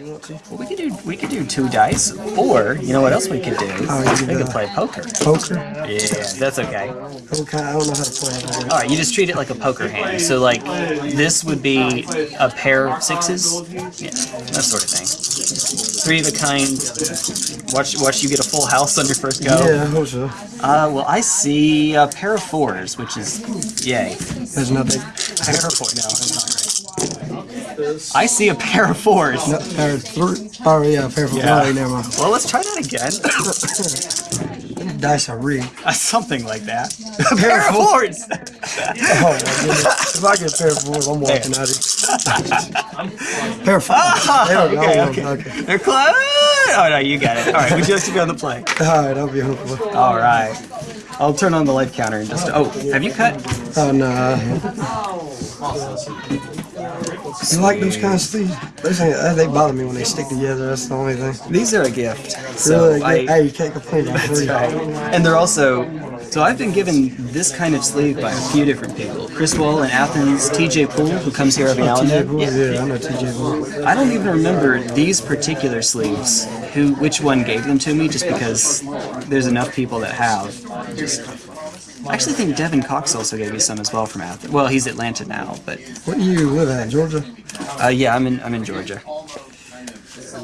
You want to? Well, we could do we could do two dice, or you know what else we could do? Oh, we could, play poker. Poker? Yeah, that's okay. Okay, I don't know how to play it. All right, you just treat it like a poker hand. So like this would be a pair of sixes, yeah, that sort of thing. Three of a kind. Watch watch you get a full house on your first go. Yeah, I hope so. Uh, well, I see a pair of fours, which is yay. There's nothing. Pair of fours. No, that's. I see a pair of fours. No, pair of three. Oh, yeah, pair of Yeah. yeah. never mind. Well, let's try that again. Dice are rigged. Uh, Something like that. A pair of fours. Oh, my goodness. If I get a pair of fours, I'm walking out of here. pair of fours. There we go. okay, Okay, okay. okay. They're close. Oh no, you got it. All right, we just to be on the play. Alright, I'll be hopeful. All right. I'll turn on the light counter in just. Oh, have you cut? Oh, no. You like those kind of sleeves? Those ain't, uh, they bother me when they stick together. That's the only thing. These are a gift. So really, I, hey, you can't complain. They're. Right. And they're also, so I've been given this kind of sleeve by a few different people. Chris Wall in Athens, TJ Poole, who comes here every now and TJ then. Bulls, yeah, I know TJ Bulls. I don't even remember these particular sleeves, who, which one gave them to me, just because there's enough people that have. Just, I actually think Devin Cox also gave me some as well from Athens. Well, he's Atlanta now, but What do you live at, Georgia? uh, yeah, I'm in I'm in Georgia.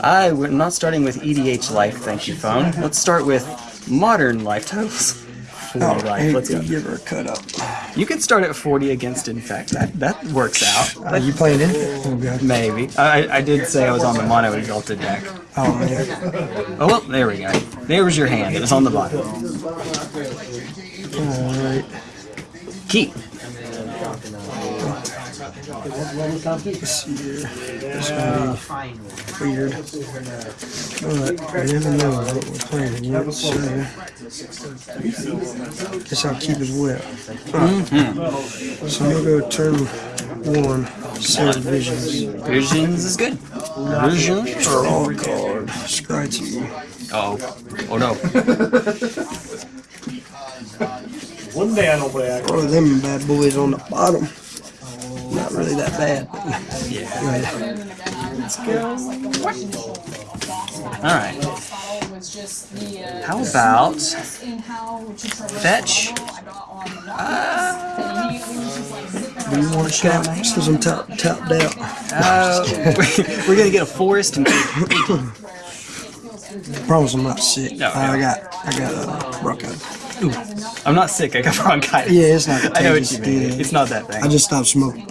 I we're not starting with EDH life, thank you, phone. Let's start with modern life totals. 40 life. Let's go. give her a cut up. You can start at 40 against Infect. That that works out. Are you playing it? Oh, God. Maybe. I, I did say I was on the mono exalted deck. Oh, man. Oh well, there we go. There was your hand. It was on the bottom. Alright. Keep. Let's see gonna be weird. But you never know what we're playing against, so guess I'll keep as well. Alright. So we'll go turn one, Serum Visions. Visions is good. Visions. Draw a card. Scry two. Oh. Oh no. One day I don't play act. Throw them bad boys on the bottom. Not really that bad. Yeah. Right. All right. How about fetch? Do you want a shot? Since I'm top, tapped out. Uh, we're gonna get a forest and Promise I'm not sick. No, I no. got, I got a uh, bronchitis. I'm not sick. I got bronchitis. Yeah, it's not I know what you mean. yeah. It's not that thing. I just stopped smoking.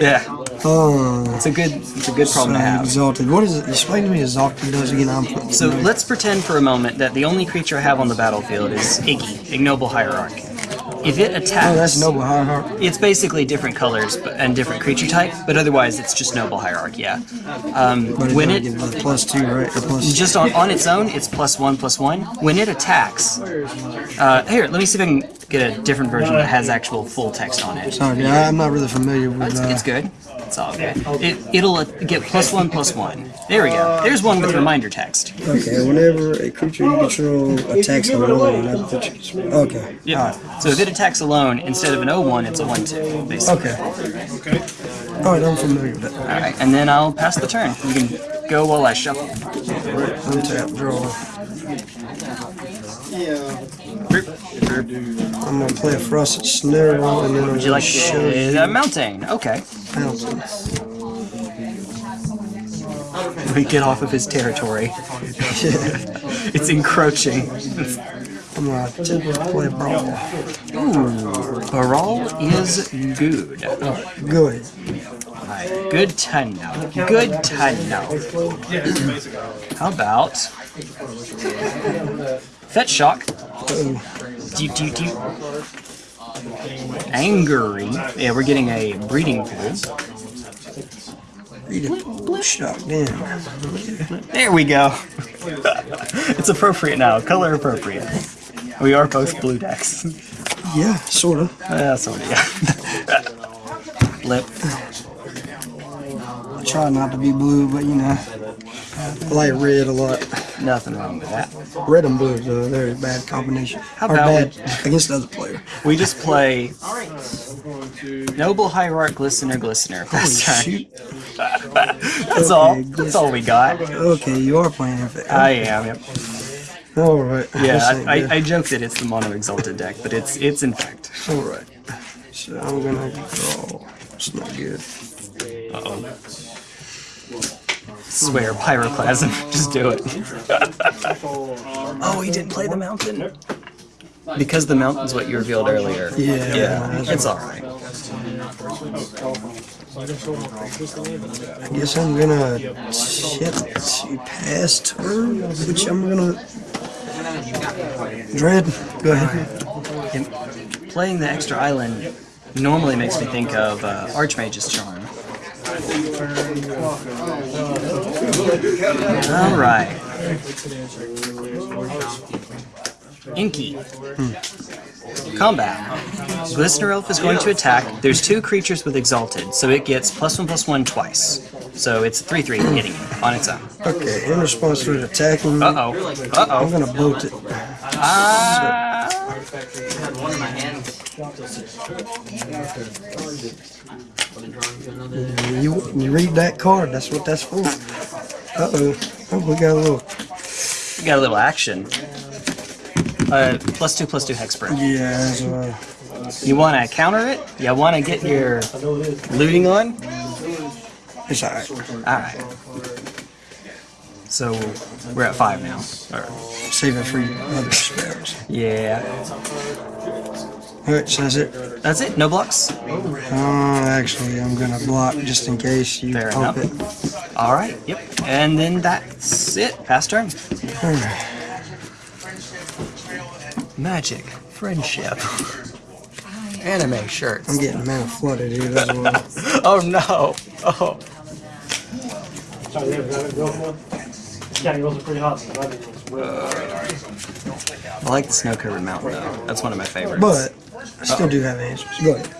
Yeah, Oh, it's a good, it's a good problem to have. exalted. What is it? Explain to me exalted does again. I'm So let's pretend for a moment that the only creature I have on the battlefield is Iggy, Ignoble Hierarch. If it attacks, Oh, that's noble. It's basically different colors but, and different creature type, but otherwise it's just Noble Hierarch. Yeah. Um, when it plus two, right? Or plus. just on, on its own, it's plus one plus one. When it attacks, uh, here, let me see if I can get a different version that has actual full text on it. Sorry, I- I'm not really familiar with. It's, Uh, it's good. It's all good. It, it'll uh, get plus one plus one. There we go. There's one with reminder text. okay, whenever a creature you control attacks alone, I put you. Okay. Yep. So if it attacks alone, instead of an 0-1, it's a 1-2, basically. Okay. All right, I'm familiar with that. Alright, and then I'll pass the turn. You can go while I shuffle. Untap, draw. I'm gonna play a frosted snare and then I'm Would you like gonna show you uh, mountain? Okay. fountain. We get off of his territory. it's encroaching. I'm gonna play Baral. Ooh, Baral is good. Good. Good to know. Good to know. How about Fetch Shock? Do, do, do. Angry. Yeah, we're getting a breeding pool. Read it. Blue shock. Damn. There we go. it's appropriate now. Color appropriate. We are both blue decks. Yeah, sort of. Uh, sort of, yeah. Blip. try not to be blue, but you know, I like red a lot. Nothing wrong with that. Red and blue is a very bad combination. How or about bad against the other player. We just play Noble Hierarch Glistener Glistener. Fast turn. Shoot. That's all. That's all we got. Okay, you are playing it. I am. Yep. All right. Yeah, I, good. I, I joke that it's the Mono Exalted deck, but it's it's in fact. All right. So I'm gonna draw. It's not good. Uh oh. Swear, pyroclasm. Just do it. oh, he didn't play the mountain. Because the mountain's what you revealed earlier. Yeah, Yeah, that's it's alright. I guess I'm gonna shift to pass turn, which I'm gonna. Dread, go ahead. And playing the extra island normally makes me think of uh, Archmage's Charm. Alright. Inky. Combat. Glistener Elf is going to attack. There's two creatures with Exalted, so it gets plus one plus one twice. So it's 3 3 hitting it on its own. Okay, in response to it attacking, me, Uh oh. Uh -oh. I'm oh. gonna bolt it. Ah. You, you read that card, that's what that's for. Uh oh. Oh, we got a little. We got a little action. Uh, plus two, plus two hexproof. Yeah, You want to counter it? You want to get your looting on? it's alright. Alright. So, we're at five now. Or, Save it for other spells. yeah. Alright, so that's it. That's it? No blocks? Uh, actually, I'm gonna block just in case you Fair pump enough. it. Alright, yep. And then that's it. Pass turn. Alright. Magic. Friendship. Anime shirts. I'm getting mana flooded here as well. Oh no! Oh. Sorry, yeah, gotta it. Yeah, it goes pretty hot. so I didn't know. I like the snow covered mountain though. That's one of my favorites. But, I still do have answers. Go ahead.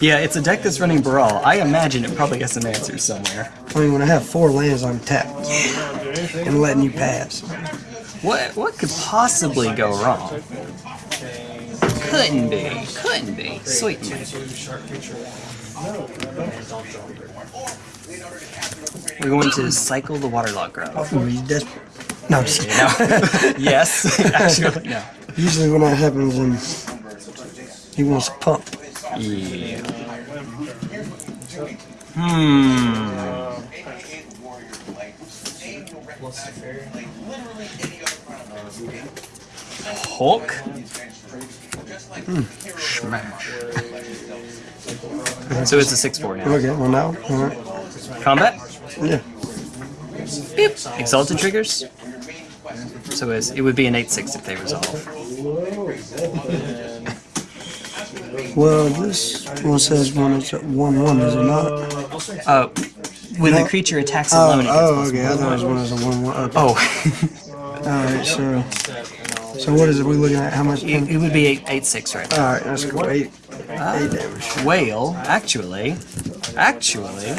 Yeah, it's a deck that's running Baral. I imagine it probably has some answers somewhere. I mean, when I have four lands, I'm tapped. And letting you pass. What what could possibly go wrong? Couldn't be. Couldn't be. Sweet. We're going to cycle the Waterlogged Grove. Ooh, he's desperate. No, I'm just kidding. No. yes. Actually, no. Usually when that happens, and he wants to pump. Yeah. Hmm. Hulk? Smash. So it's a 6-4 now. Okay, well now, alright. Combat? Yeah. Beep. Exalted triggers? So it's, it would be an 8-6 if they resolve. Well, this one says one is 1 1, is it not? Uh, when the creature attacks Oh, alone, it oh okay. I thought it was one as a 1 1. Okay. Oh. Alright, so. So what is it we looking at? How much? it, it would be 8 8 6 right now. Alright, that's cool. 8, 8 damage. Whale, actually, actually,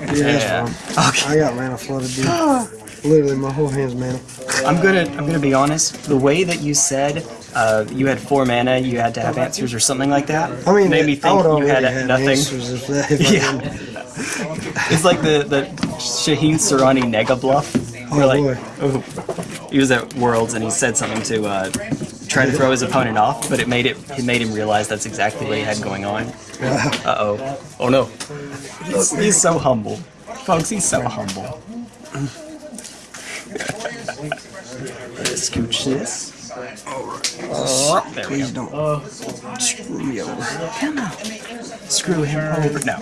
Yeah, yeah. Okay, I got mana flooded, dude. Literally, my whole hand's mana. I'm gonna I'm gonna be honest. The way that you said uh, you had four mana, you had to have answers or something like that, I mean, made me think you had have nothing. if if Yeah. It's like the the Shaheen Sarani nega bluff. Oh, like, boy. oh, he was at Worlds and he said something to uh, try to throw his opponent off, but it made it it made him realize that's exactly what he had going on. Uh oh. Oh no. He's, he's so humble. Folks, he's so humble. Scooch this. Oh, there Please go. don't screw me over. Come on. Screw him over. No.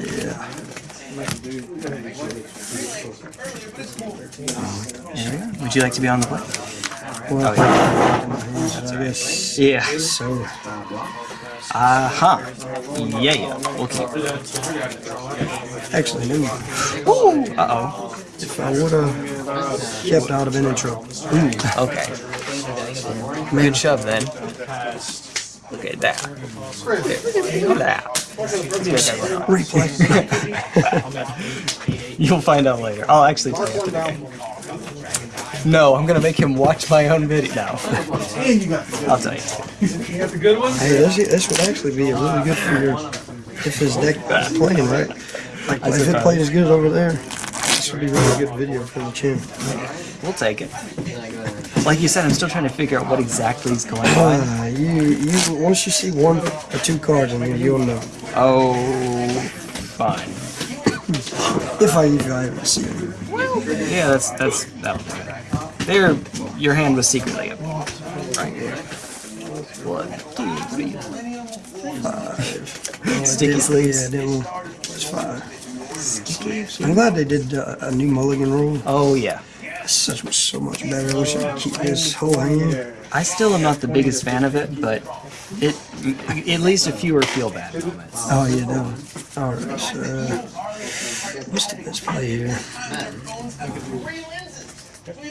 Yeah. There we. Would you like to be on the play? Well, Oh, yeah. I guess Yeah. so. Uh-huh. Yeah, yeah. We'll Actually, no. Ooh. Uh-oh. If I would have kept, out of have been in trouble. Okay. Good shove then. Look at that. Look at that. Replay. You'll find out later. I'll actually tell you after the game. No, I'm gonna make him watch my own video. No. I'll tell you. Hey, this, this would actually be a really good for your if his deck is playing right. Like if it played as good over there, this would be a really good video for the channel. We'll take it. Like you said, I'm still trying to figure out what exactly is going on. Uh, you you once you see one or two cards in here, you'll know. Oh, fine. If I if I ever see it. Yeah, that's that's that. There, your hand was secretly up. Right. One, two, three, Sticky Yeah, sleeves. that one was fire. I'm glad they did uh, a new mulligan rule. Oh yeah. Such so much better. I wish I could keep this whole hand. I still am not the biggest fan of it, but it at least a fewer feel bad moments. Oh yeah, no. All right, so uh, what's the best play here? Would be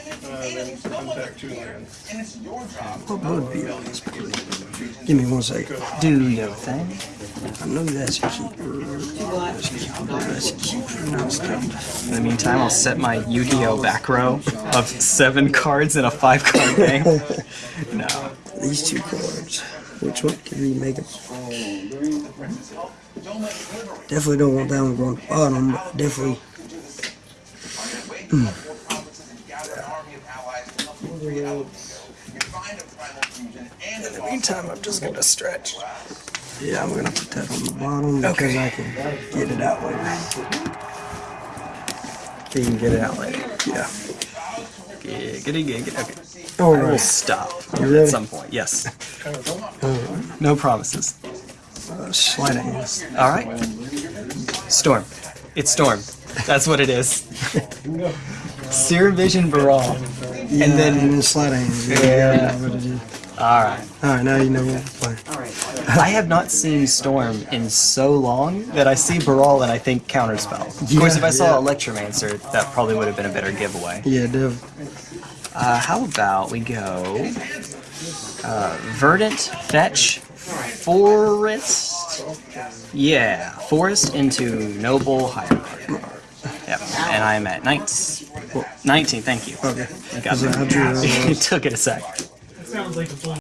the best play? Give me one second. Do your thing. I know that's a keeper. That's a keeper. That's a keeper. No. In the meantime, I'll set my Yu-Gi-Oh back row of seven cards in a five-card game. No. These two cards. Which one can we make them? Definitely don't want that one going bottom, but definitely. Hmm. In the meantime, I'm just gonna stretch. Yeah, I'm gonna put that on the bottom because I can get it out later. You can get it out later. Yeah. Giggity, giggity. Okay. All I will right. stop You ready? at some point. Yes. No promises. Uh, sleight of hand. All right. Storm. It's Storm. That's what it is. Seer Vision Baral. Yeah, And then- and then sleight of hand. Yeah. What it is. All right. All right, now you know what to play. I have not seen Storm in so long that I see Baral and I think Counterspell. Of course, if I saw yeah. Electromancer, that probably would have been a better giveaway. Yeah, Dev. Uh, how about we go uh, Verdant Fetch Forest? Yeah, Forest into Noble Hierarchy. Yep, and I'm at 19. 19, thank you. Okay. You got So I drew, uh, it. it took it a sec. Sounds like a full.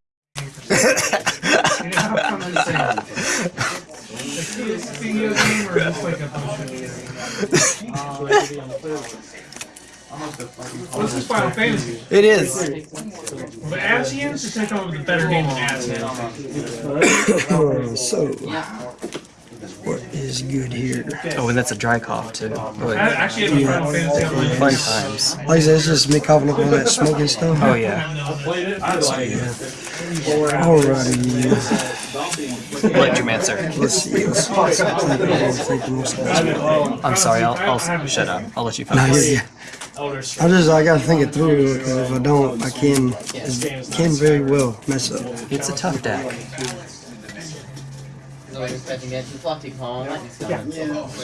Video game or just like a What's this Final Fantasy? It is. The Asians or take on the better game than Asians? Uh, so, what is good here? Oh, and that's a dry cough, too. I Oh, actually have a Final Fantasy on my Fun times. Like I said, it's just me coughing up all that smoking stuff. Oh, yeah. played it. I like it. Alrighty. Electromancer. Let's see. Let's see. Let's see. I'm thinking what's the best play. I'm sorry, I'll, I'll shut up. I'll let you No, focus. yeah, yeah. I just I gotta think it through because if I don't, I can can very well mess up. It's a tough deck. So you're expecting to fluffy calm, lightning's coming.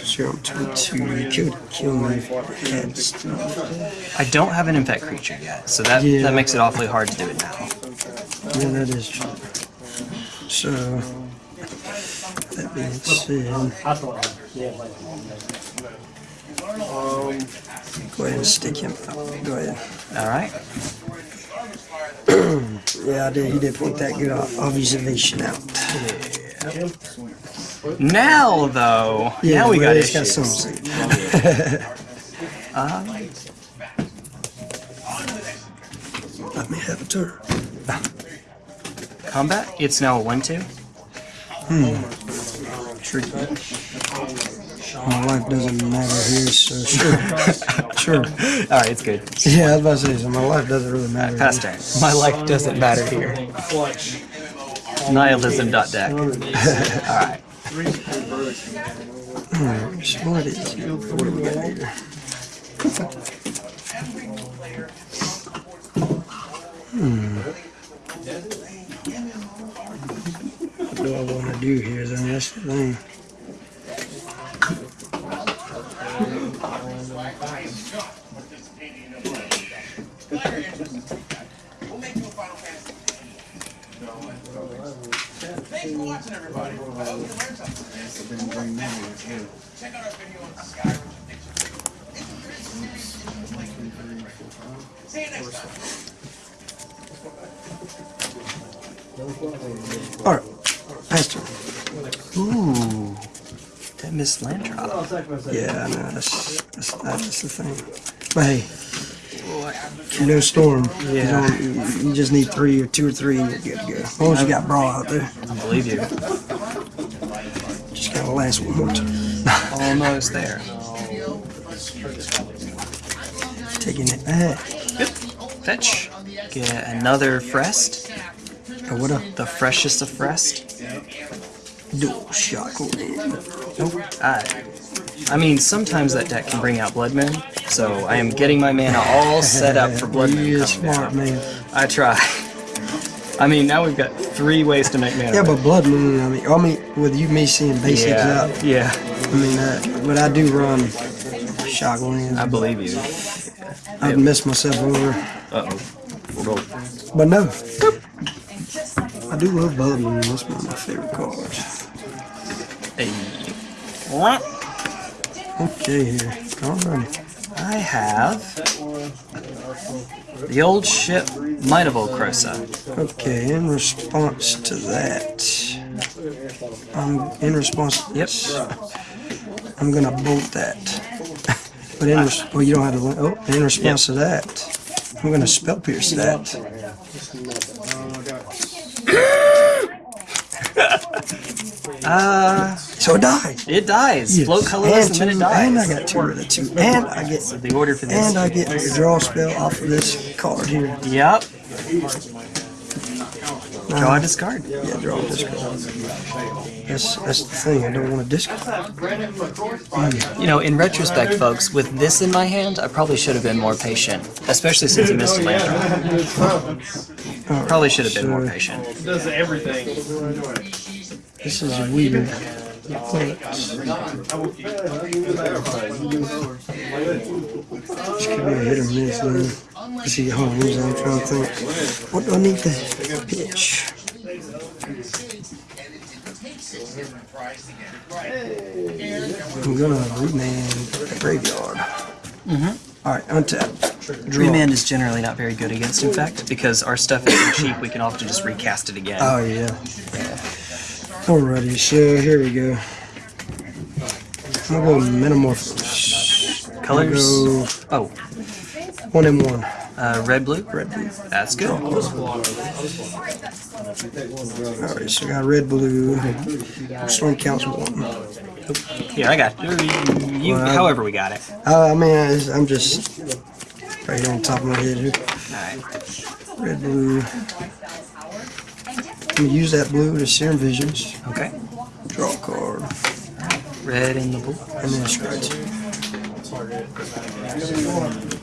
Sure, I'm 22. You could kill me if you had stuff. I don't have an infect creature yet, so that, Yeah. that makes it awfully hard to do it now. Yeah, that is true. So, that being said, um, go ahead and stick him out. Go ahead. Alright. Yeah, I did. He did point that good observation out. Now, though, Yeah, now we well, got it's issues. something. Um, Let me have a turn. combat, it's now a 1-2. Tricky. My life doesn't matter here, so sure. sure. Alright, it's good. Yeah, I was about to say, so my life doesn't really matter. Pass turn. My life doesn't matter here. Nihilism.deck. Alright, so what is What do we got here? Hmm. What do I want to do here, then? That's the thing. Alright, Pastor. Ooh, that Miss Lantrop. Yeah, I know, that's, that's, that's the thing. But hey, you know Storm. You, Yeah. you, you just need three or two or three and you're good to go. As long as you got bra out there. I believe you. Just gotta last one more time. Almost there. Taking it back. Fetch. Get another Frest. Oh, what up? The freshest of Frest. Dual shock Nope. I, I mean, sometimes that deck can bring out Blood Moon, so I am getting my mana all set up for Blood Moon. You smart man. I try. I mean, now we've got three ways to make mana. Yeah, but Blood Moon, I mean, I mean, with you, me seeing basics yeah, out, yeah, I mean, uh, but I do run lands. I believe you. I've messed myself over. Uh oh. But no. I do love Blood Moon. That's one of my favorite cards. Hey. Okay, here. Alrighty. I have the old ship Might of Old Krosa. Okay, in response to that, I'm in response. Yep. I'm gonna bolt that. but in res- well, you don't have to. Oh, in response to that, I'm gonna spell pierce that. Uh, So it dies. it dies. Yes. Float colorless and, then it dies. And I got two rid of two. And I get the order for this. and I get the draw spell off of this card here. Yep. Draw a discard. Yeah, draw this card. That's that's the thing. I don't want to discard. You know, in retrospect, folks, with this in my hand, I probably should have been more patient, especially since he missed a land draw. Probably should have been more patient. Does everything. This is weird. Could be a hit or miss, man. Let's see, on, I'm trying to think. What do I need to pitch? I'm gonna remand the graveyard. Mm-hmm. Alright, untap. Draw. Remand is generally not very good against, in fact, because our stuff is cheap, we can often just recast it again. Oh, yeah. Alrighty, so here we go. I'm gonna go Manamorphose. Colors? Go Oh, one and one. uh, red, blue? Red, blue. That's good. Alright, so I got red, blue. Storm counts one. Here, I got you. you Well, however we got it. Uh, I mean, I- I'm just right here on top of my head here. Alright. Red, blue. I'm use that blue to Serum Visions. Okay. Draw a card. Red and the blue. And then scratch.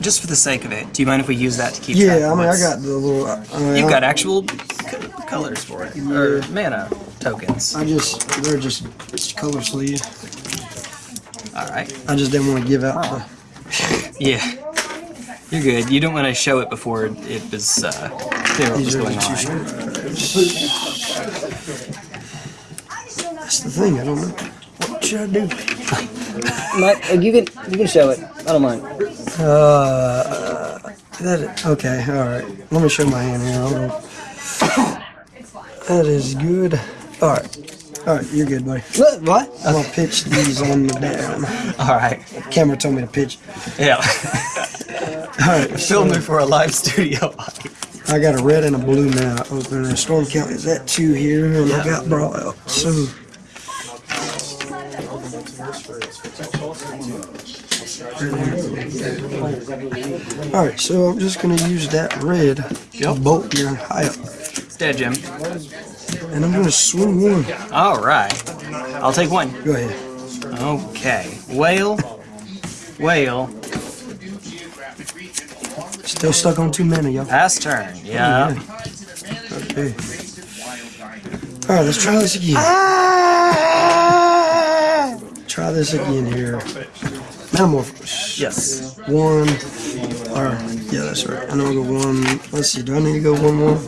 Just for the sake of it, do you mind if we use that to keep track Yeah, I mean, I got the little. Uh, I mean, You've I- got actual colors for it. Or mana tokens. I just, they're just color sleeve. Alright. I just didn't want to give out the. Yeah. You're good. You don't want to show it before it was uh, clear what was going on. Scripts. That's the thing. I don't know. What should I do? Mike, you can you can show it. I don't mind. Uh, that okay. All right. Let me show my hand here. That is good. All right. All right. You're good, buddy. What? What? I'm gonna pitch these on the down. All right. Camera told me to pitch. Yeah. All right. Film So me for a live studio. I got a red and a blue now. Open a storm count is at two here, and I got brought out. So. All right, so I'm just gonna use that red to Yep. bolt your high up, Dead, Jim. and I'm gonna swing one. All right. I'll take one. Go ahead. Okay. Whale. Whale. Still stuck on two mana, y'all. Pass turn. Yeah. Okay. All right, let's try this again. Ah! Try this again here. Manamorphose. Yes. One. Or, yeah, that's right. I know I go one. Let's see, do I need to go one more?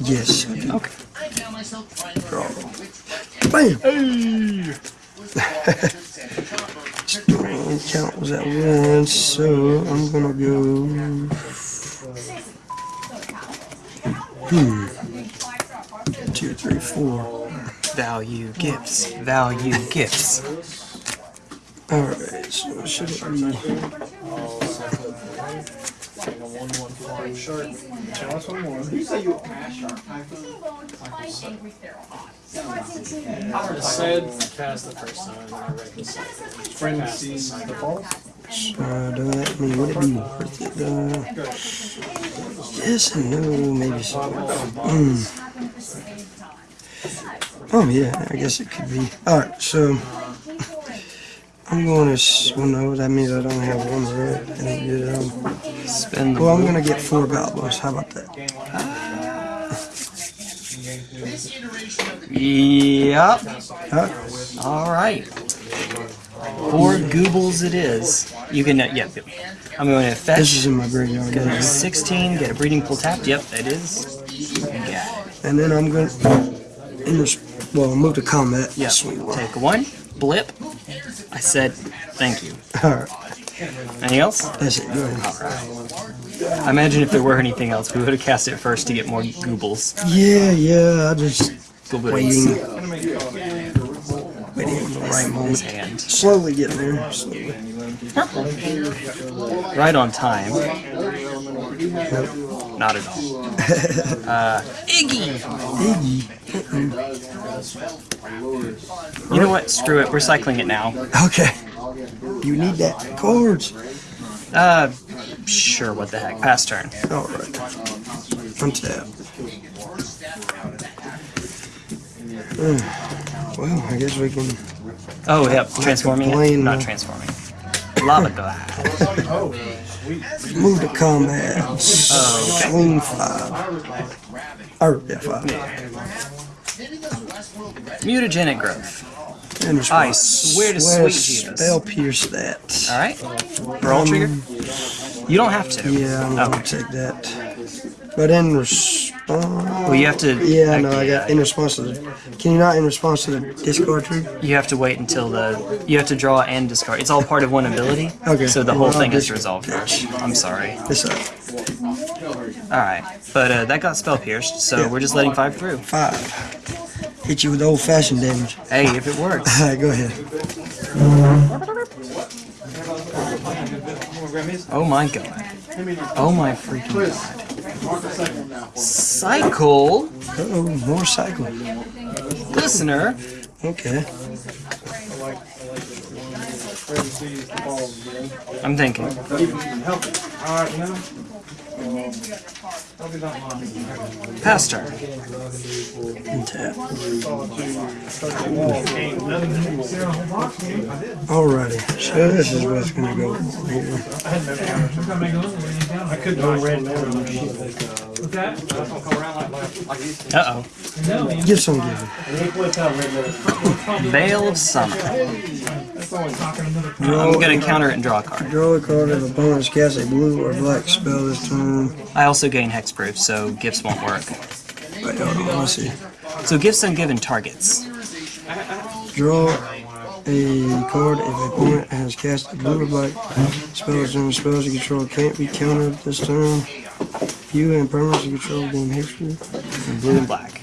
Yes, Okay. Draw. Bam! Hey! Count was at one, so I'm gonna go. Hmm. Value gifts. Value gifts. Alright, so should it be. said cast the first time, and I read the second. Friend sees the ball. Uh, do that, I mean, would it be worth it? Uh, yes and no, maybe so. Mm. Oh, yeah, I guess it could be. Alright, so. I'm going to. Well, no, that means I don't have one red. Good. Um, the well, I'm going to get four goblins. How about that? Yep. Huh? All right. Four goobles it is. You can, uh, yep. yep. I'm going to This is in my graveyard. Go to right? 16, get a breeding pool tapped. Yep, that is. You got it. And then I'm going to. In this, well, move to combat. One. Take one. Blip. I said thank you. Alright, Anything else? that's it. Ahead. I imagine if there were anything else, we would have cast it first to get more goobles. Yeah, yeah, I just. Goobles. Waiting. Waiting for the right moment. hand. Slowly getting there. Slowly. Right on time. Not at all. Uh, Iggy! Iggy. You know what? Screw it. We're cycling it now. Okay. You need that. Chords. Uh, sure. What the heck? Pass turn. Alright. Untap. Uh, well, I guess we can. Oh, yep. Transforming it. Not transforming. Lava glass. Move to combat. Swing five. Or, yeah, five. Mutagenic growth. And I swear to sweet Jesus. Spell pierce that. All right. Baral trigger. You don't have to. Yeah, I'm Oh. gonna take that. But in response. Well, you have to. Yeah, no, I got in response to the. Can you not in response to the discard trigger? You have to wait until the. You have to draw and discard. It's all part of one ability. Okay. So the whole thing is resolved first. I'm sorry. This up. All right. But uh, that got spell pierced, so Yeah. we're just letting five through. Five. Hit you with old fashioned damage. Hey, if it works. Alright, go ahead. Oh my god. Oh my freaking god. Cycle Oh, more cycle. listener. Okay. I'm thinking. Pass turn. Alrighty. So this is what's gonna go here. I could go red mana. Uh Give some give. oh. Veil of Summer. I'm gonna counter it and draw a card. Draw a card of opponent's cast a blue or black spell this turn. I also gain hexproof, so gifts won't work. Wait, hold on, let's see. So gifts ungiven targets. Draw a card if a opponent has cast a blue or black spell turn. Spells you control can't be countered this turn. You and permanents you control gain hexproof. Blue and black.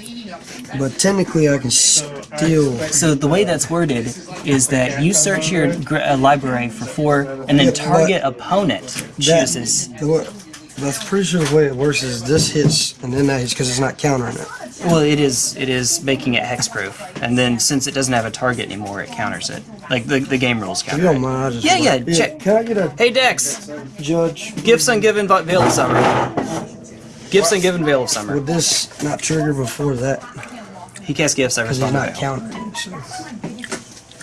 But technically I can still So the way that's worded is that you search your gr- uh, library for four, and then Yeah, target opponent that, chooses. the that's pretty sure the way it works is this hits and then that hits because it's not countering it. Well, it is. It is making it hexproof, and then since it doesn't have a target anymore, it counters it. Like the, the game rules If you counter. don't mind, I just Yeah, yeah, check. Can I get a Hey Dex, judge? gifts ungiven but Veil of Summer. Gifts ungiven Veil of Summer. Would this not trigger before that? He casts gifts. I Because he's not Veil. countering it. So.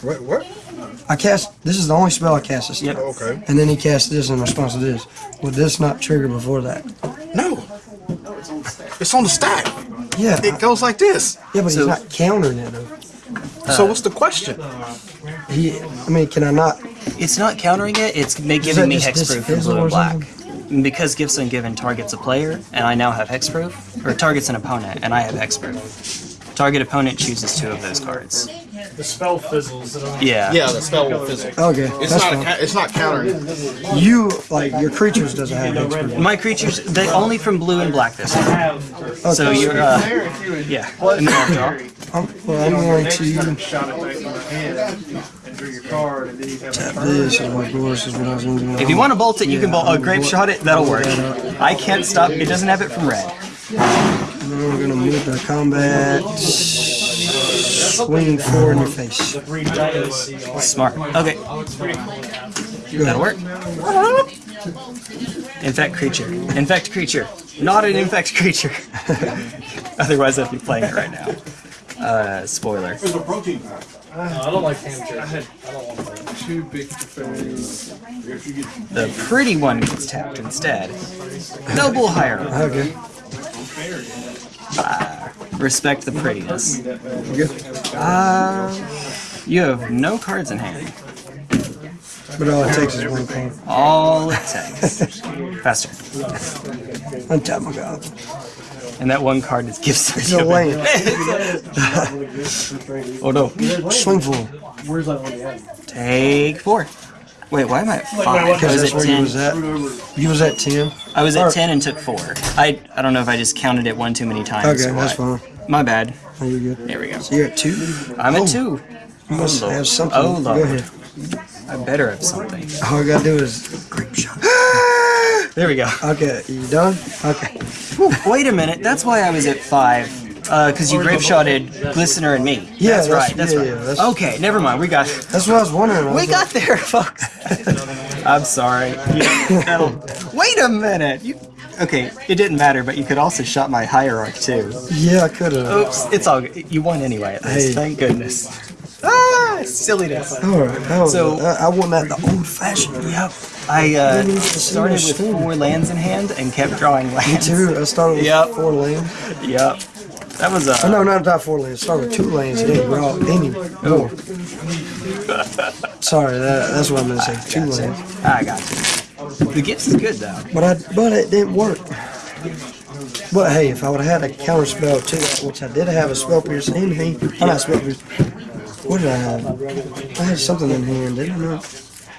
What? What? I cast. This is the only spell I cast this Yep. Okay. And then he cast this in response to this. Would this not trigger before that? No. It's on the stack. Yeah. It goes like this. yeah, but So- he's not countering it though. so uh, what's the question? He. I mean, can I not? It's not countering it. It's ma- that giving me just hexproof from disfizzle blue or and black. something? because Gifts Ungiven targets a player, and I now have Hexproof, or targets an opponent, and I have Hexproof. Target opponent chooses two of those cards. The spell fizzles. It Yeah. Yeah, the spell will fizzle. Okay, It's that's not. A, fine. ca- it's not countering. You like your creatures doesn't have expert. My creatures, they only from blue and black this time. have. So you're, uh, yeah. And then I'll draw. I'm, well, I'm going to Shot it back in my hand and drew your card, and then you have tap this is what yours is what I was going to. If you want to bolt it, you can bolt. Oh, Grapeshot it. That'll work. I can't stop. It doesn't have it from red. Then we're going to move the combat. Swing four in your face. Smart. Okay. Go That'll work. Infect creature. Infect creature. Not an infect creature. Otherwise, I'd be playing it right now. Uh, spoiler. I don't like hamster. I don't want. Too big to. The pretty one gets tapped instead. Noble hierarchy. Okay. Respect the prettiness. Good. Uh, you have no cards in hand. But all it takes is one card. All it takes. Faster. Untap my god. And that one card is gifts. It's a land. oh no. Swing full. Where's that one? Take four. Wait, why am I at five? Because was that's at where you was at. You was at 10. I was at ten and took four. I I don't know if I just counted it one too many times. Okay, that's fine. My bad. Oh, you're good. There we go. So you're at 2? I'm Oh, at two. You must Oh, have something. Oh, Go Lord. ahead. I better have something. All I gotta do is Grapeshot. There we go. Okay, you done? Okay. Wait a minute. That's why I was at five. Uh, because you Grapeshotted Glistener and me. Yeah, that's, that's- right. That's yeah, right. yeah, that's- okay, never mind. We got. That's what I was wondering. I We was got there, folks. I'm sorry. Wait a minute. You, okay, it didn't matter, but you could also shot my hierarch too. yeah, I could have. Oops, it's all good. You won anyway. At least. Hey. Thank goodness. Ah, silliness. All right. That So- I, I want that the old fashioned. Yep. I uh, Didn't even see started with four lands in hand and kept drawing lands. Two. I started with Yep. four lanes. Yep. That was Oh, uh, no, not not four lanes. Started with two lanes. and Then draw any more. Sorry, that, that's what I'm going to say. Two lanes. I got you. The gifts is good though. But I but it didn't work. But hey, if I would have had a counter spell too, which I did have a spell pierce in hand, I'm not spell pierce. What did I have? I had something in hand, didn't I? not?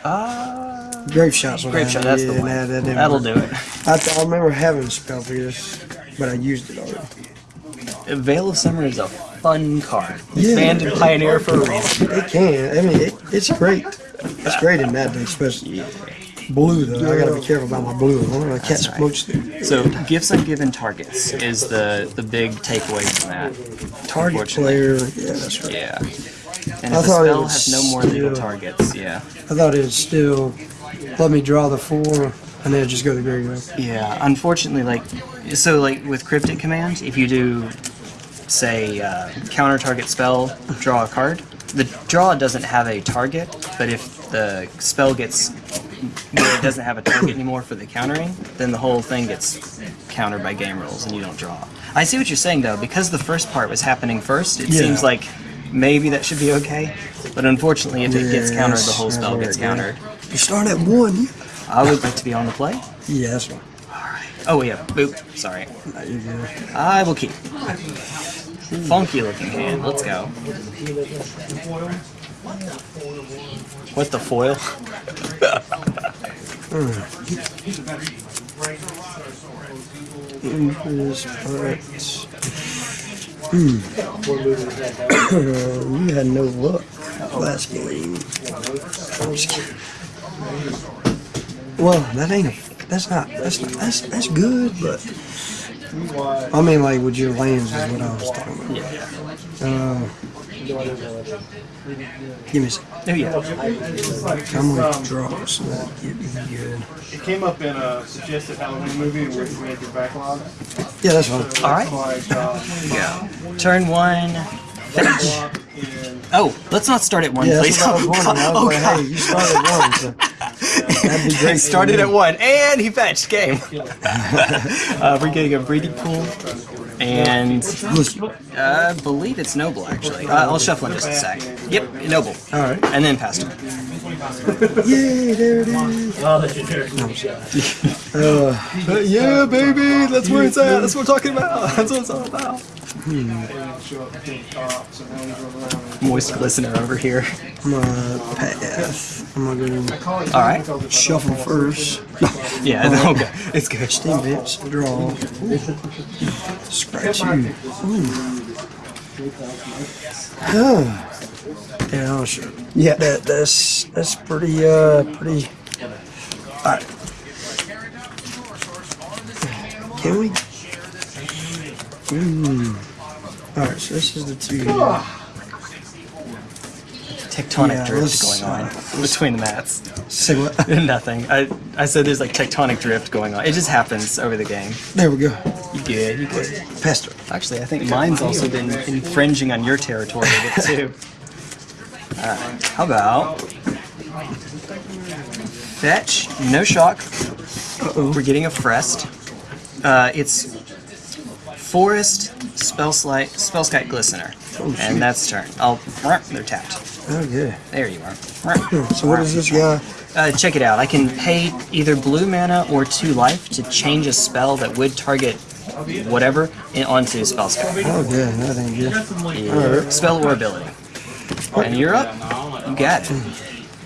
Uh, Grapeshots. grape shot. That's the one. Nah, that That'll work. do it. I, th- I remember having spell pierce, but I used it already. Veil of Summer is a fun card. It's Yeah. Banned in Pioneer for a reason. It can. I mean, it, it's great. It's great in that especially blue though. I gotta be careful about my blue. I want to catch right. So, Gifts Ungiven targets is the the big takeaway from that. Target player. Yeah, that's right. Yeah. And I if thought it spell was has no more legal targets, yeah. I thought it'd still let me draw the four and then just go to the graveyard. Yeah, unfortunately, like, so like with Cryptic Command, if you do, say, uh, counter target spell, draw a card, the draw doesn't have a target, but if the spell gets, it doesn't have a target anymore for the countering, then the whole thing gets countered by game rules and you don't draw. I see what you're saying though, because the first part was happening first, it Yeah. seems like maybe that should be okay, but unfortunately, if it gets countered, the whole spell gets countered. You start at one. I would like to be on the play. Yeah, that's fine. Oh yeah, boop. Sorry. Nah, you're good. I will keep. Funky looking hand. Let's go. What the foil? Empress parts. Hmm. you had no luck last game. I'm just kidding. Well, that ain't. That's not. That's not. That's that's good, but. I mean, like with your lands is what I was talking about. Yeah. Uh, give me a second. Oh yeah. I'm gonna draw, so that get me good. It came up in a suggested Halloween movie where you made your backlog. Yeah, that's fine. All right. Like, uh, Yeah. Turn one. Fetch. Oh, let's not start at one, Yeah, please. that's what I was wondering. I was oh like, god. hey, you started one, so that'd be great. He started at one, and he fetched game. uh, we're getting a breeding pool, and uh, I believe it's noble actually. Uh, I'll shuffle in just a sec. Yep, noble. All right. And then pastor. Yay, there it is. Oh, that's your turn. Uh, yeah, baby, that's where it's at. That's what we're talking about. That's what it's all about. Moist glistener over here. I'm gonna pass. I'm gonna go All right. shuffle first. Yeah, okay. It's good. Steam Vents, draw. Scratch you. Ooh. yeah, I'll show. Yeah. That that's that's pretty uh pretty. Alright. Can we? Ooh. Alright, so this is the two. Tectonic Yeah, drift going on uh, between the mats. Say what? Nothing. I I said there's like tectonic drift going on. It just happens over the game. There we go. You good? You good? Past it. Actually, I think mine's also been infringing on your territory a bit too. Alright, how about fetch, no shock. We're getting a Frest. Uh, it's Forest, Spellskite, Spellskite Glistener. And that's turn. I'll, they're tapped. Oh, yeah. There you are. So what is this guy? Uh, check it out. I can pay either blue mana or two life to change a spell that would target whatever onto Spellskite. Okay, that ain't good. Yeah. Spell or ability. And you're up. You got it.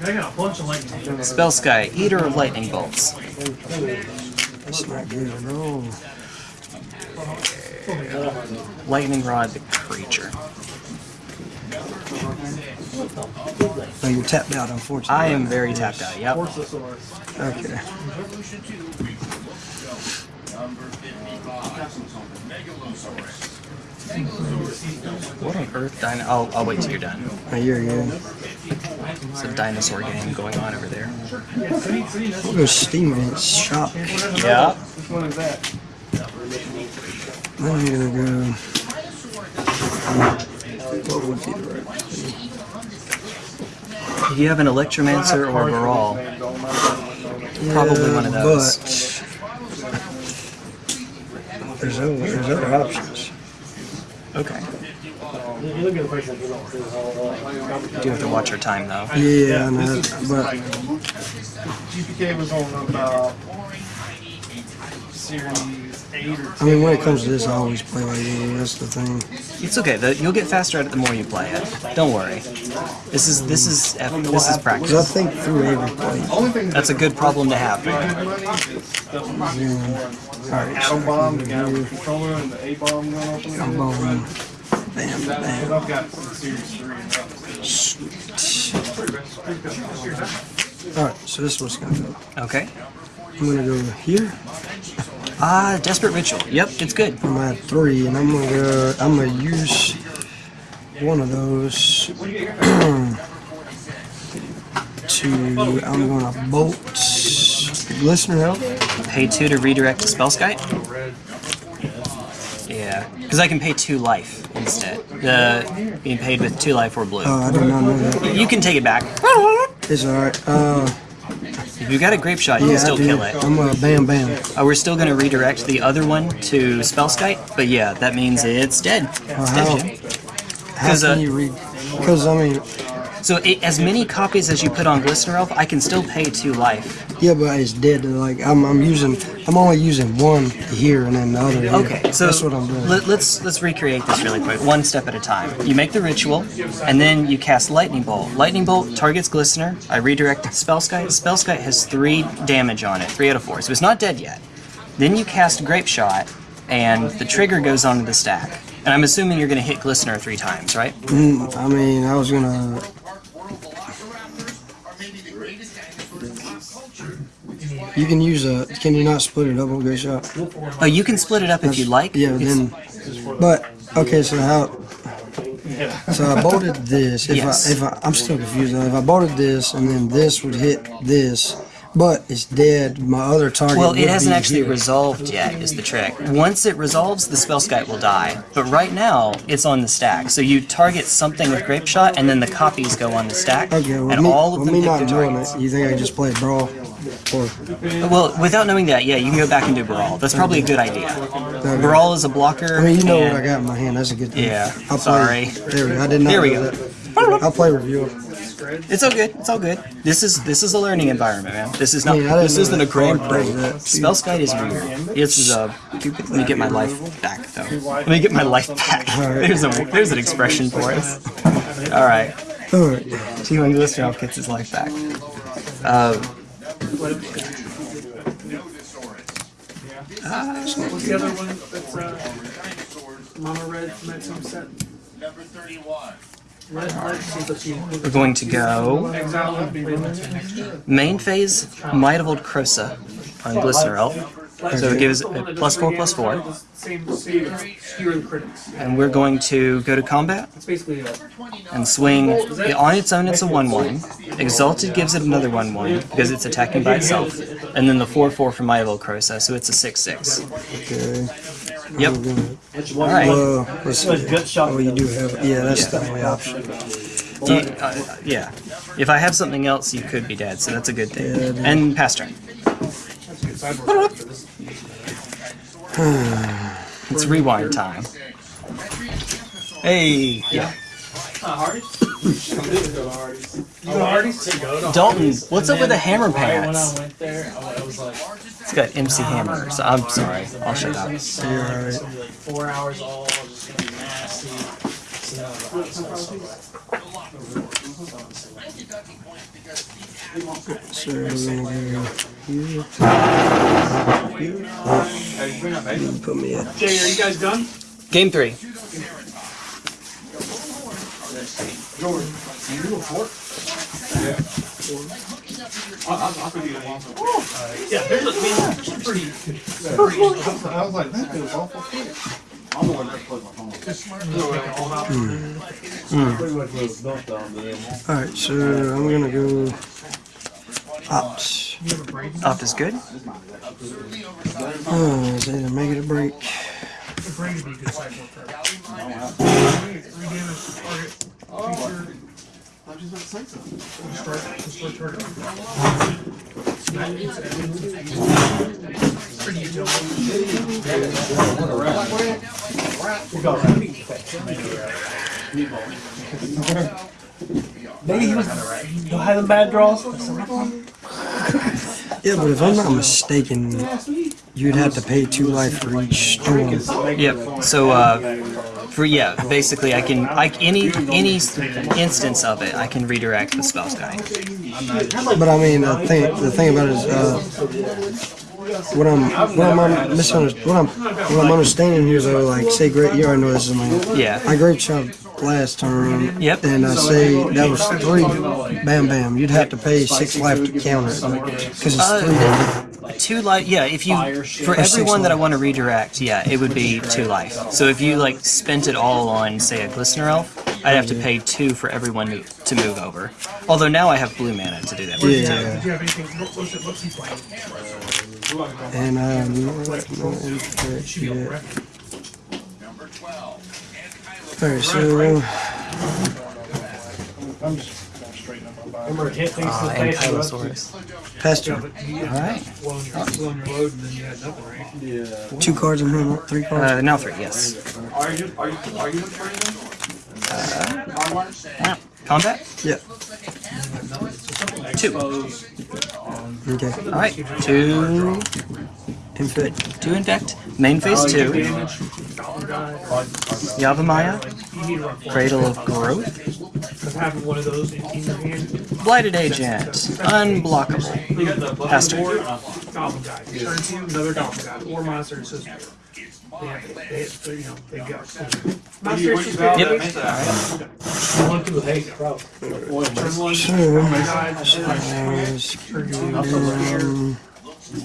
I got a bunch of lightning. Spellskite, Eater of Lightning Bolts. That's not good at all. Lightning Rod, the creature. Oh, you're tapped out, unfortunately. I am very tapped out. Yep. Okay. What on earth? Dino- I'll, I'll wait till you're done. Oh, you're good. It's a dinosaur game going on over there. We'll go Steam Shop. Yeah. Which one is that? Then I'm gonna go. What would be the right? If you have an Electromancer or a Baral, Probably one of those. But there's other, there's other options. okay. You look at the price of it. You do have to watch your time though. Yeah, I know, but GPK was on about series eight or I mean, when it comes to this, I always play like this. That's the thing. It's okay. The, you'll get faster at it the more you play it. Don't worry. This is this is this is Because I think through every play. That's a good problem to have. good money is stuff like Alright, Atom Bomb, the guy controller, and the A Bomb going off in I'm it. going. Bam, bam. I've got series three and Alright, so this is what's gonna go. Okay. I'm gonna go here. Ah, Desperate Ritual. Yep, it's good. I'm at three, and I'm gonna go. I'm gonna use one of those to. I'm gonna bolt glistener help. Pay two to redirect to Spellskite. Yeah, because I can pay two life instead. The being paid with two life or blue. Oh, I did not know that. You can take it back. It's alright. Uh, If you've got a Grapeshot, you yeah, can still kill it. I'm uh, bam, bam. Uh, we're still going to redirect the other one to Spellskite, but yeah, that means it's dead. It's how? dead, Jim. How 'Cause, uh, can you read? Because I mean, So it, as many copies as you put on Glistener Elf, I can still pay two life. yeah, but it's dead. Like I'm, I'm using. I'm only using one here and then the other. Here. Okay, so that's what I'm doing. Let, let's let's recreate this really quick, one step at a time. You make the ritual, and then you cast Lightning Bolt. Lightning Bolt targets Glistener. I redirect it to Spellskite. Spellskite has three damage on it, three out of four, so it's not dead yet. Then you cast Grapeshot, and the trigger goes onto the stack. And I'm assuming you're going to hit Glistener three times, right? Mm, I mean, I was gonna. You can use a. Can you not split it up on Grapeshot? Oh, you can split it up if you like. Yeah, It's- then. But okay, so how? So I bolted this. If Yes. I if I I'm still confused. If I bolted this and then this would hit this, but it's dead. My other target. Well, it hasn't actually here. resolved yet, is the trick. Once it resolves, the Spellskite will die. But right now, it's on the stack. So you target something with Grapeshot, and then the copies go on the stack. Okay, with and me, all of with them me hit not it, you think I just played Baral? Or Well, without knowing that, yeah, you can go back and do Baral. That's probably a good idea. Okay. Baral is a blocker. I mean, you know what I got in my hand. That's a good thing. Yeah, I'll sorry. Play, there we go. I did not There we go. that. I'll play review. It's all good. It's all good. This is this is a learning environment, man. This is not. I mean, I didn't this isn't a Grand does. Spellskite is weird. This is a. Let me get my life back, though. Let me get my life back. There's a there's an expression for it. All right. Alright. T1 Glisteroff gets his life back. Uh, What's the other one that's uh, Mama Red from that same set? Red, red seems like she we're going to go main phase Might of Old Krosa on Glistener Elf. So it gives a plus four plus four, Same, same, fewer than critics. and we're going to go to combat. It's basically a and swing. On its own, it's a 1 1. Exalted gives it another 1 1 because it's attacking by itself. And then the 4 4 from Mival Krosa, so it's a 6 6. Okay. Yep. Alright. Well. Oh, you do have, yeah, that's the only option. You- uh, yeah. If I have something else, you could be dead, so that's a good thing. Yeah. And pass turn. It's rewind time. Hey! Yeah. Dalton, what's up with the hammer pants? went there, I was like, It's got MC Hammer, so I'm sorry. I'll shut up. You're alright. it's gonna be like four hours all, it's gonna be nasty. So, I was like, so bad. So we're gonna go here. Here. Put me at Jay, are you guys done? Game 3. Yeah, there's a, I mean, it's pretty, I was like, that feels awful quick. I'm the one that put my phone. Alright, so I'm gonna go opt. Opt is good. Oh, is either make it a break. the brain would be a good cycle for her. Three damage to target creature. Start, start target. Pretty utility. Maybe he was he'll have the bad draws. Yeah, but if I'm not mistaken, you'd have to pay two life for each storm. Yep. So, uh, for yeah, basically, I can like any any instance of it, I can redirect the spell guy. But I mean, the thing, the thing about it is, uh, what I'm, what I'm misunderstanding, what I'm, what I'm understanding here is, though, like, say, great, you already know this is my, Yeah. I Grapeshot last turn. Yep. And I say that was three, bam, bam. You'd have to pay six life to counter it because it's Uh, three. Two life. Yeah. If you for everyone that I want to redirect, yeah, it would be two life. So if you like spent it all on say a glistener elf, I'd have to pay two for everyone to, to move over. Although now I have blue mana to do that. with. Yeah. Did you have anything? What, what's, it, what's he playing? And uh, no, no yet. Alright, so I'm just gonna straighten up my body. Remember, hit things to Uh, the and face. you Kylosaurus. pastor, Alright. Well, on your, well, on your load, and then you had nothing, right? two cards in hand, three cards. Uh, now three. Yes. Are you, are you, are you training? Combat. Yeah. Two. Okay. All right. Two. Infect. Two infect. Main phase two. Yavimaya. You need to run four. Cradle of Growth. Because having one of those in, in your hand, Blighted Agent. Unblockable. You got the button Pastor. goblin guy. Turn two, another goblin guy. Or monster assist. They got. Got? Yep. That One, uh, turn two, um,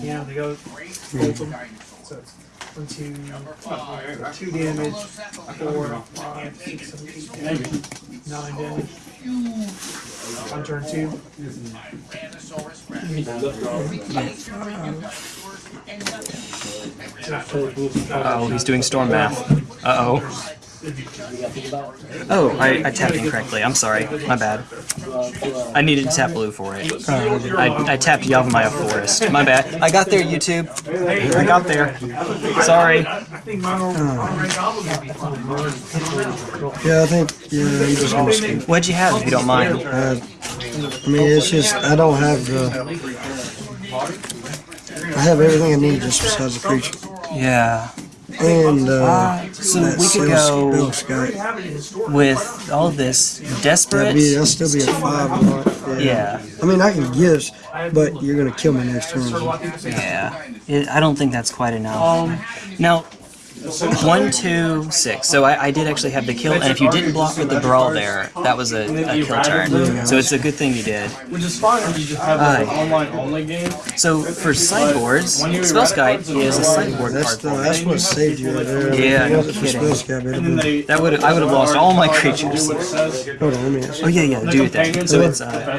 yeah, they go. So it's one, two, two damage, four, five, six, seven, eight, nine damage. On turn two. Oh, he's doing storm math. Uh oh. Oh, I, I tapped incorrectly. I'm sorry. My bad. I needed to tap blue for it. I, I tapped Yavimaya Forest. My bad. I got there, YouTube. I got there. Sorry. I think mono, mono red goblin would be fun. yeah, I think, yeah, I'm just gonna skip. What'd you have, if you don't mind? Uh, I mean, it's just I don't have the. I have everything I need just besides the creature Yeah. And uh, so that we could go with all of this That'd desperate. be that'll still be a five. Right? Yeah. I mean, I can guess, but you're gonna kill me next turn. Yeah. It, I don't think that's quite enough. Now, one, two, six. So I, I did actually have the kill, and if you didn't block with the Baral there, that was a, a kill turn. So it's a good thing you did. Which is fine if you just have an online only game. So for sideboards, Spellskite is a sideboard That's card. the, that's what saved you right there. Yeah, no for kidding. Spellskite, it'd And then been- That would I would have lost all my creatures. what it says. Hold on, let me. Oh yeah, yeah, do it then. So it's uh,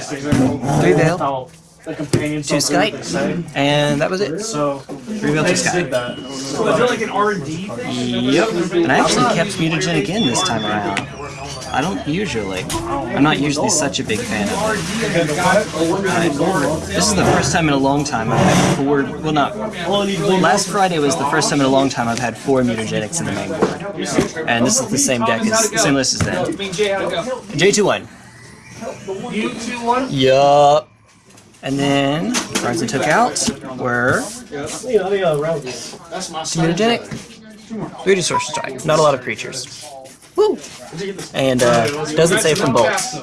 three veil, How the companions two don't do what they skite, and that was it. So Three veil, two they skite. that. So is it like an R and D thing? Yep. And I actually kept mutagenic in this time around. I don't usually. I'm not usually such a big fan of it. But this is the first time in a long time I've had four. Well, not. Last Friday was the first time in a long time I've had four mutagenics in the main board. And this is the same deck as the same list as then. J21. You two one. Yup. And then cards I took out were three Distortion Strike. Not a lot of creatures. Woo! And uh, doesn't say from bolts.